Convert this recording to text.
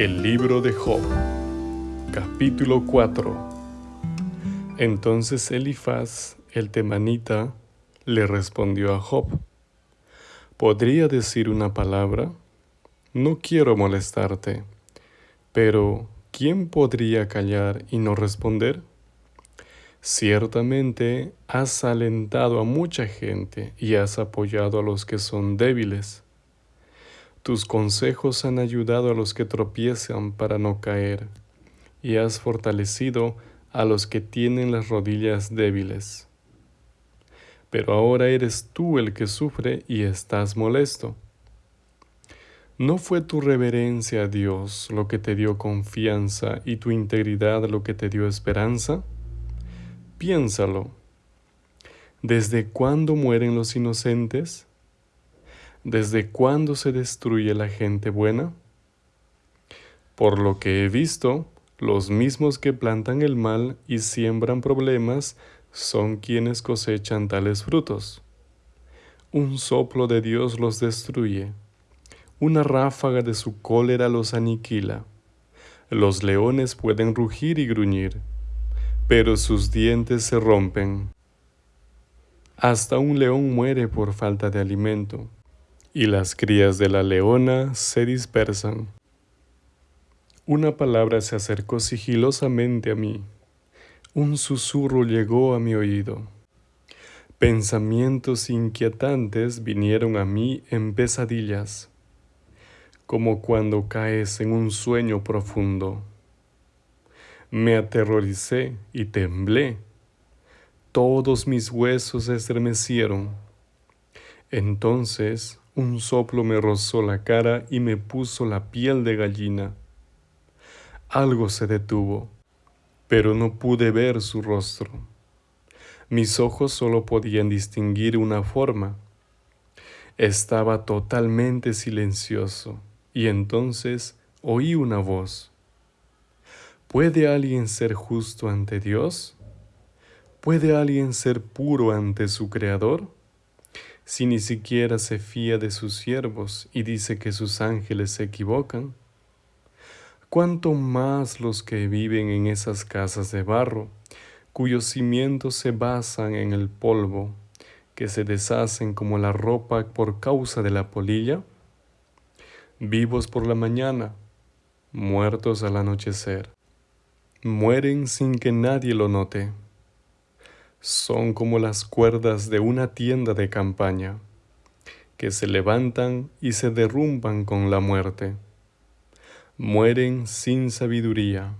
El libro de Job, capítulo 4. Entonces Elifaz, el temanita, le respondió a Job, ¿podría decir una palabra? No quiero molestarte, pero ¿quién podría callar y no responder? Ciertamente has alentado a mucha gente y has apoyado a los que son débiles. Tus consejos han ayudado a los que tropiezan para no caer, y has fortalecido a los que tienen las rodillas débiles. Pero ahora eres tú el que sufre y estás molesto. ¿No fue tu reverencia a Dios lo que te dio confianza y tu integridad lo que te dio esperanza? Piénsalo. ¿Desde cuándo mueren los inocentes? ¿Desde cuándo se destruye la gente buena? Por lo que he visto, los mismos que plantan el mal y siembran problemas son quienes cosechan tales frutos. Un soplo de Dios los destruye, una ráfaga de su cólera los aniquila. Los leones pueden rugir y gruñir, pero sus dientes se rompen. Hasta un león muere por falta de alimento, y las crías de la leona se dispersan. Una palabra se acercó sigilosamente a mí, un susurro llegó a mi oído. Pensamientos inquietantes vinieron a mí en pesadillas, como cuando caes en un sueño profundo. Me aterroricé y temblé. Todos mis huesos se estremecieron. Entonces un soplo me rozó la cara y me puso la piel de gallina. Algo se detuvo, pero no pude ver su rostro. Mis ojos solo podían distinguir una forma. Estaba totalmente silencioso y entonces oí una voz. ¿Puede alguien ser justo ante Dios? ¿Puede alguien ser puro ante su Creador? Si ni siquiera se fía de sus siervos y dice que sus ángeles se equivocan. ¿Cuánto más los que viven en esas casas de barro, cuyos cimientos se basan en el polvo, que se deshacen como la ropa por causa de la polilla? Vivos por la mañana, muertos al anochecer mueren sin que nadie lo note. Son como las cuerdas de una tienda de campaña, que se levantan y se derrumban con la muerte. Mueren sin sabiduría,